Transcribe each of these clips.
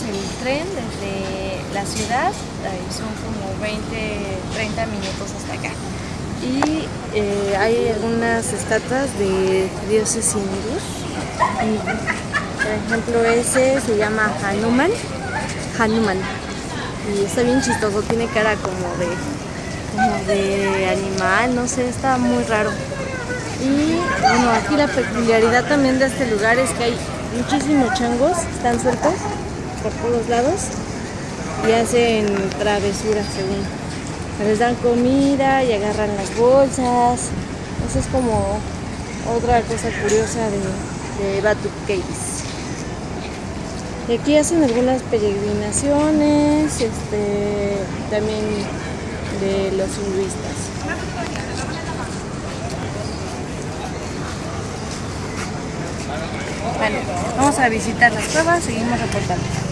el tren desde la ciudad, son como 20, 30 minutos hasta acá. Y eh, hay algunas estatuas de dioses hindús. Por ejemplo, ese se llama Hanuman. Hanuman. Y está bien chistoso, tiene cara como de, como de animal, no sé, está muy raro. Y bueno, aquí la peculiaridad también de este lugar es que hay muchísimos changos, están sueltos por todos lados y hacen travesuras según. Les dan comida y agarran las bolsas. Eso es como otra cosa curiosa de, de Batu Caves. Y aquí hacen algunas peregrinaciones, este, también de los hinduistas. Bueno, vamos a visitar las cuevas, seguimos reportando.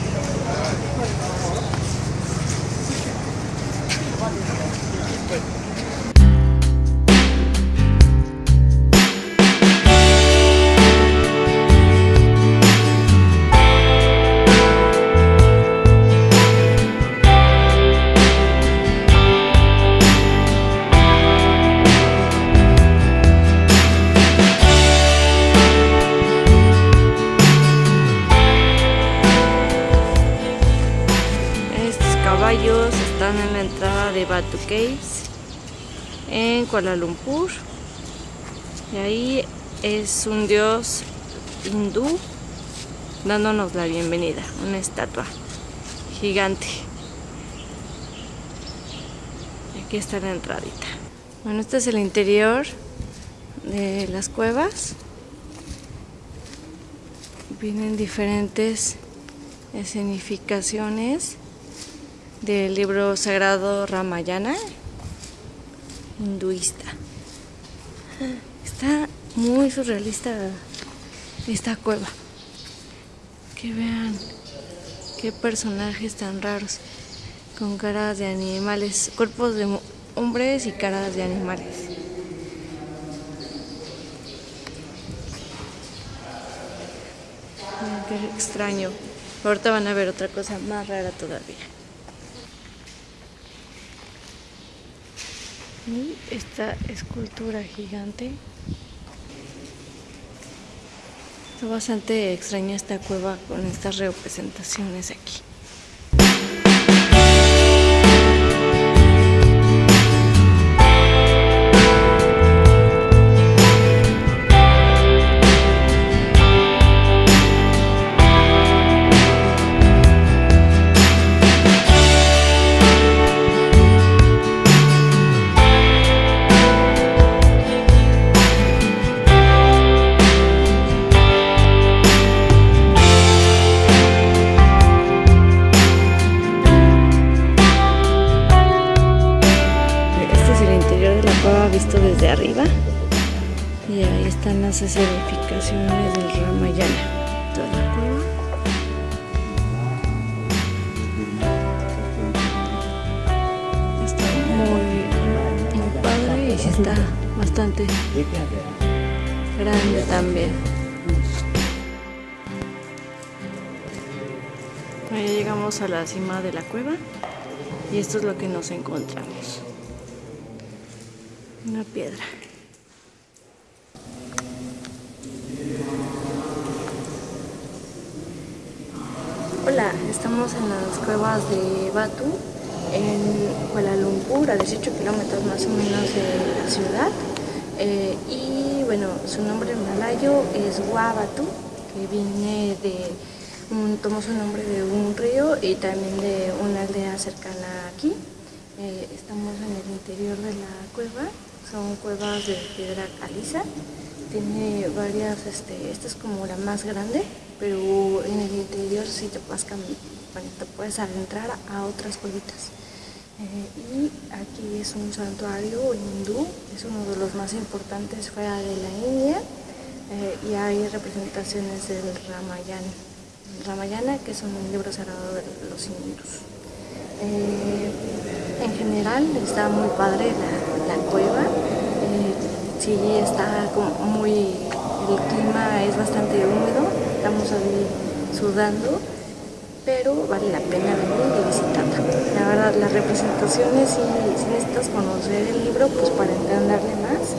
Están Batu Caves en Kuala Lumpur. Y ahí es un dios hindú dándonos la bienvenida, una estatua gigante. Aquí está la entradita. Bueno este es el interior de las cuevas. Vienen diferentes escenificaciones del libro sagrado Ramayana hinduista. Está muy surrealista esta cueva. Que vean qué personajes tan raros con caras de animales, cuerpos de hombres y caras de animales. qué extraño. Ahorita van a ver otra cosa más rara todavía. Esta escultura gigante. Está bastante extraña esta cueva con estas representaciones aquí. Bastante. Grande también. Ahí llegamos a la cima de la cueva y esto es lo que nos encontramos. Una piedra. Hola, estamos en las cuevas de Batu, en Kuala Lumpur, a 18 kilómetros más o menos de la ciudad. Eh, y bueno, su nombre malayo es Wabatu, que viene de, un, tomó su nombre de un río y también de una aldea cercana aquí. Eh, estamos en el interior de la cueva son cuevas de piedra caliza. Tiene varias, este, esta es como la más grande, pero en el interior sí te puedes, te puedes adentrar a otras cuevitas. Eh, y aquí es un santuario hindú, es uno de los más importantes fuera de la India eh, y hay representaciones del Ramayana, Ramayana que es un libro sagrado de los hindús. Eh, en general está muy padre la, sí está como muy, el clima es bastante húmedo, estamos ahí sudando, pero vale la pena venir y visitarla. La verdad, las representaciones sí, sí necesitas conocer el libro pues para entenderle más,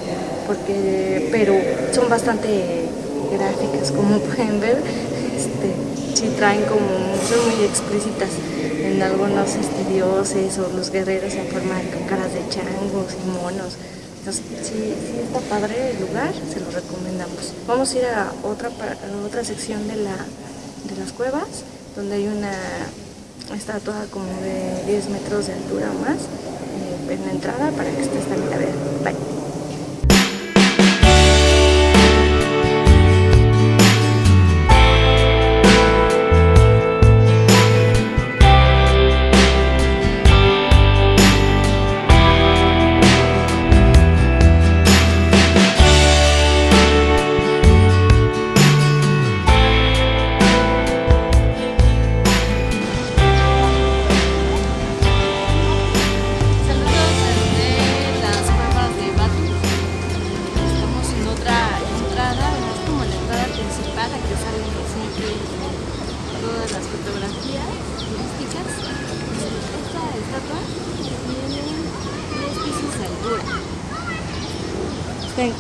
porque, pero son bastante gráficas como pueden ver, este, sí traen como, son muy explícitas en algunos este, dioses o los guerreros en forma de caras de changos y monos. Entonces, sí, sí está padre el lugar, se lo recomendamos. Vamos a ir a otra, otra sección de, la, de las cuevas, donde hay una estatua como de 10 metros de altura o más eh, en la entrada para que estés también a ver. Bye.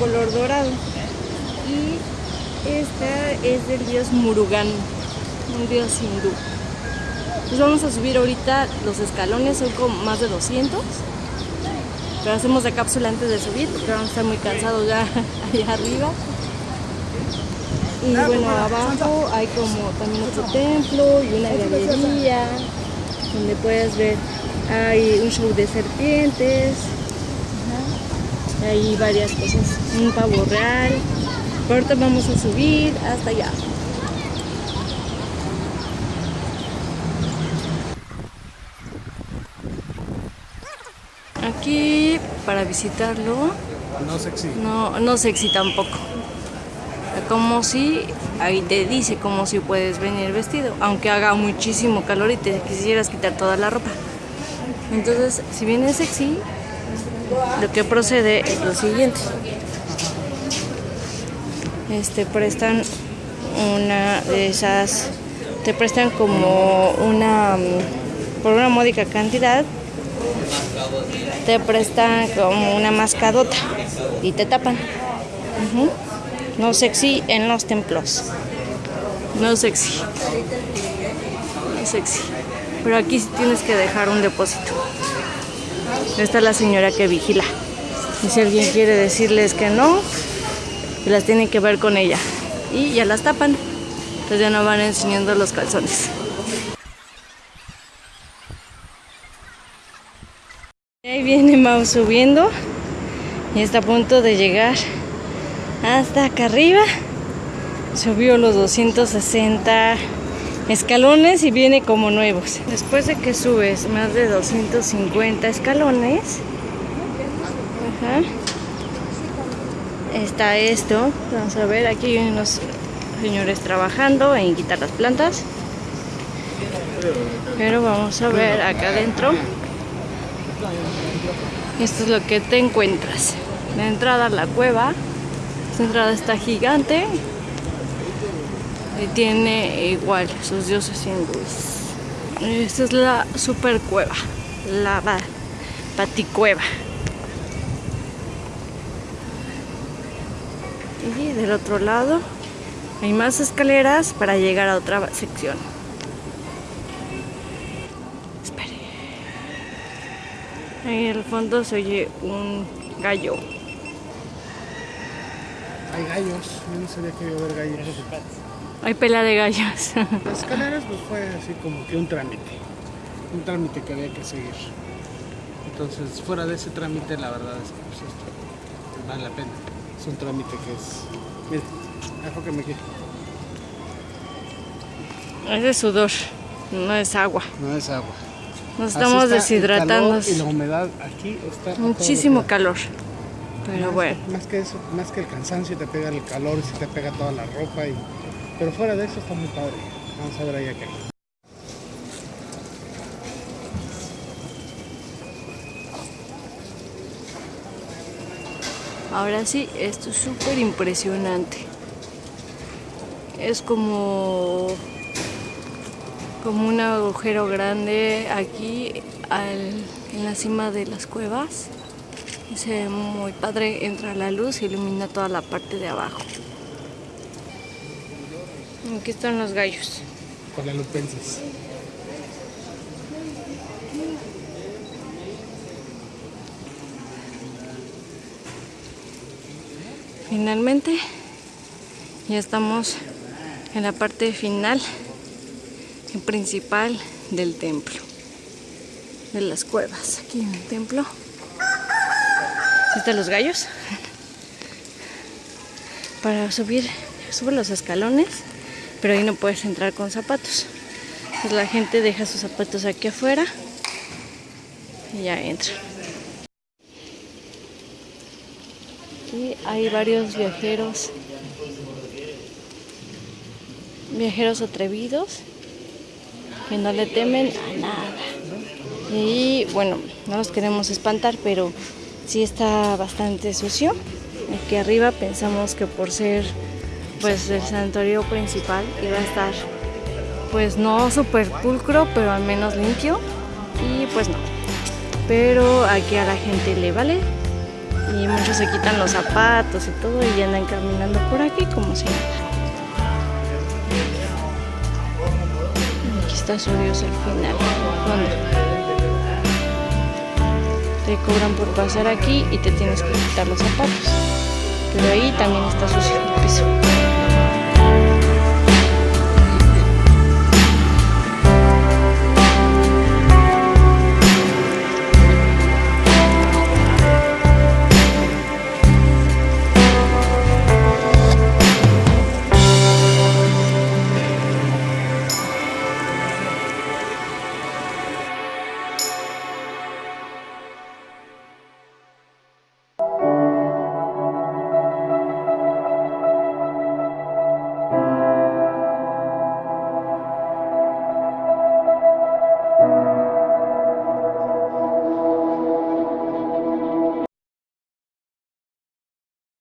Color dorado. Y esta es del dios Murugan, un dios hindú. Pues vamos a subir ahorita los escalones, son como más de 200. Pero hacemos la cápsula antes de subir porque vamos a estar muy cansados ya allá arriba. Y bueno, abajo hay como también otro templo y una galería donde puedes ver, hay un show de serpientes, hay varias cosas, un pavo real. Ahorita vamos a subir hasta allá. Aquí para visitarlo no sexy. No, no sexy tampoco. Como si, ahí te dice como si puedes venir vestido, aunque haga muchísimo calor y te quisieras quitar toda la ropa. Entonces, si vienes sexy, lo que procede es lo siguiente. Este prestan una de esas, te prestan como una, por una módica cantidad, te prestan como una mascadota y te tapan. No sexy en los templos. No sexy. No sexy. Pero aquí sí tienes que dejar un depósito. Esta es la señora que vigila. Y si alguien quiere decirles que no, las tienen que ver con ella. Y ya las tapan. Entonces ya no van enseñando los calzones. Ahí viene Mau subiendo. Y está a punto de llegar hasta acá arriba. Subió los 260 escalones y viene como nuevos. Después de que subes más de 250 escalones, está esto. Vamos a ver, aquí hay unos señores trabajando en quitar las plantas. Pero vamos a ver acá adentro. Esto es lo que te encuentras. La entrada a la cueva. Esta entrada está gigante tiene igual sus dioses hindúes. Esta es la super cueva, la paticueva. Y del otro lado hay más escaleras para llegar a otra sección. Espere. Ahí en el fondo se oye un gallo. Hay gallos, yo no sabía que iba a haber gallos. Hay pelea de gallos. Las escaleras pues fue así como que un trámite. Un trámite que había que seguir. Entonces, fuera de ese trámite, la verdad es que pues esto vale la pena. Es un trámite que es... Mira, enfóqueme aquí. Es de sudor, no es agua. No es agua. Nos estamos deshidratando. y la humedad aquí está... Muchísimo calor. Pero bueno. Más que eso, más que el cansancio, te pega el calor y se te pega toda la ropa y pero fuera de eso está muy padre. Vamos a ver ahí acá. Ahora sí, esto es súper impresionante. Es como, como un agujero grande aquí en la cima de las cuevas. Se ve muy padre, entra la luz y ilumina toda la parte de abajo. Aquí están los gallos. Guadalupenses. Finalmente ya estamos en la parte final y principal del templo, de las cuevas, aquí en el templo. Están los gallos. Para subir, sube los escalones, pero ahí no puedes entrar con zapatos. Pues la gente deja sus zapatos aquí afuera y ya entra. Aquí hay varios viajeros, viajeros atrevidos que no le temen a nada. Y bueno, no los queremos espantar, pero sí está bastante sucio. Aquí arriba pensamos que por ser pues el santuario principal iba a estar pues no súper pulcro, pero al menos limpio. Y pues no. Pero aquí a la gente le vale y muchos se quitan los zapatos y todo y andan caminando por aquí como si nada. Aquí está su Dios al final, Te cobran por pasar aquí y te tienes que quitar los zapatos. Pero ahí también está sucio el piso.